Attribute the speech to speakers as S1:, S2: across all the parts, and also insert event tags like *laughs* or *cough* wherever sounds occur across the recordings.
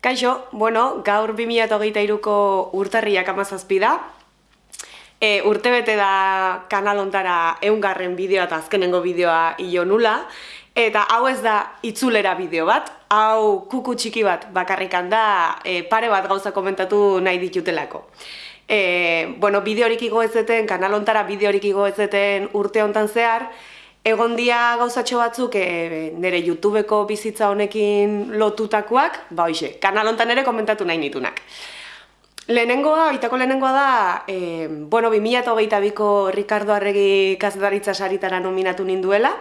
S1: Kaixo, bueno, gaur 2008ko urtarriak amazazpi da. E, urte bete da kanalontara eungarren bideoa eta azkenengo bideoa ilo nula. Eta hau ez da itzulera bideo bat, hau kuku txiki bat bakarrikan da e, pare bat gauza komentatu nahi ditutelako. E, bueno, bideorik igo ezeten, kanalontara bideorik igo ezeten urte hontan zehar, Egon dia gauzatxo batzuk e, nire YouTubeko bizitza honekin lotutakoak, ba hoxe, kanal hontan ere komentatu nahi nitunak. Lehenengoa, itako lehenengoa da, e, bueno, 2008ko Ricardo Arregi kazetaritza saritara nominatu ninduela,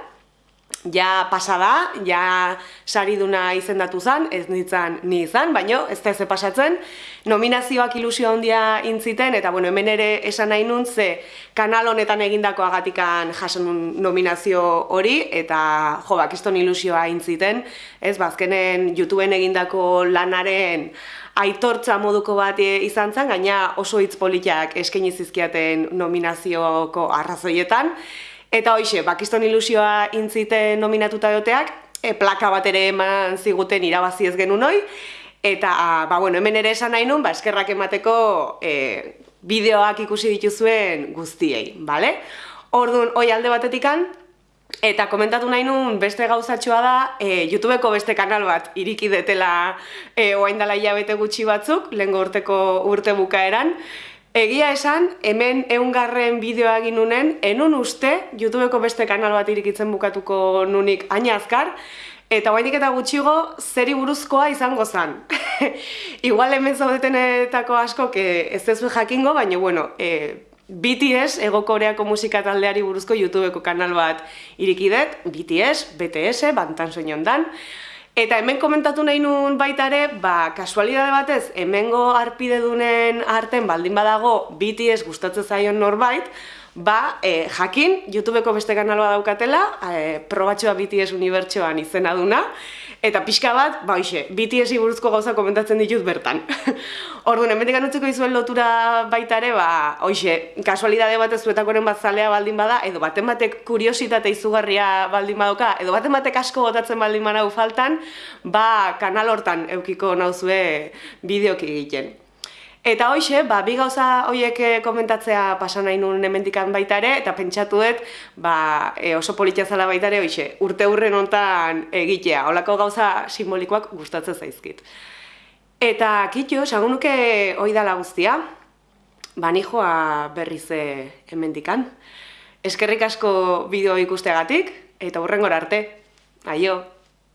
S1: ja pasa da, ja sariduna izendatu zen, ez nintzen ni izan, baino ez da ez pasatzen, nominazioak ilusio handia intziten, eta bueno, hemen ere esan nahi nun, ze kanal honetan egindako agatikan jason nominazio hori, eta jo, bakiston ilusioa intziten, ez, bazkenen ba, YouTubeen egindako lanaren aitortza moduko bat izan zen, gaina oso hitz politiak eskaini zizkiaten nominazioko arrazoietan, Eta hoxe, bakiston ilusioa intzite nominatuta doteak, e, plaka bat ere eman ziguten irabazi ez genuen hoi, eta, ba, bueno, hemen ere esan nahi nun, ba, eskerrak emateko e, bideoak ikusi dituzuen guztiei, bale? Orduan, hoi alde batetikan, eta komentatu nahi nun beste gauzatxoa da, e, YouTubeko beste kanal bat iriki detela e, oaindala hilabete gutxi batzuk, lehen urteko urte bukaeran, Egia esan, hemen eungarren bideoa egin nunen, enun uste, YouTubeko beste kanal bat irikitzen bukatuko nunik aina azkar, eta guainik eta gutxigo, zeri buruzkoa izango zen. *laughs* Igual hemen zaudetenetako asko, ez ez jakingo, baina bueno, e, BTS, Ego Koreako musika taldeari buruzko YouTubeko kanal bat irikidet, BTS, BTS, bantan soinon dan, Eta hemen komentatu nahi nuen baita ere, ba, kasualidade batez, hemengo arpide dunen arten baldin badago BTS gustatzen zaion norbait, ba, e, jakin, YouTubeko beste kanaloa daukatela, e, probatxoa BTS unibertsoan izena duna, eta pixka bat, ba, hoxe, BTS buruzko gauza komentatzen ditut bertan. *laughs* Orduan, hemen digan utziko izuen lotura baita ere, ba, hoxe, kasualidade bat ez zuetakoren bat zalea baldin bada, edo baten batek kuriositate izugarria baldin badoka, edo baten batek asko gotatzen baldin badau faltan, ba, kanal hortan eukiko nauzue bideok egiten. Eta hoxe, ba, bi gauza horiek eh, komentatzea pasa nahi nuen hemendikan baita ere, eta pentsatu dut ba, e, oso politia zala baita ere, hoxe, urte hurren hontan egitea, holako gauza simbolikoak gustatzen zaizkit. Eta kitxo, sagun nuke hoi dala guztia, ba, nijoa berrize hemendikan. Eskerrik asko bideo ikusteagatik, eta hurrengora arte. Aio!